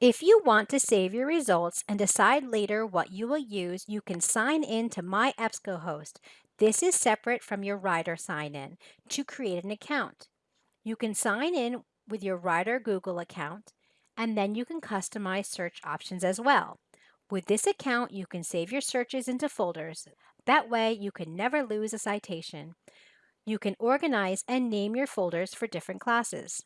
If you want to save your results and decide later what you will use, you can sign in to My EBSCOhost. This is separate from your Writer sign-in to create an account. You can sign in with your Writer Google account, and then you can customize search options as well. With this account, you can save your searches into folders. That way, you can never lose a citation. You can organize and name your folders for different classes.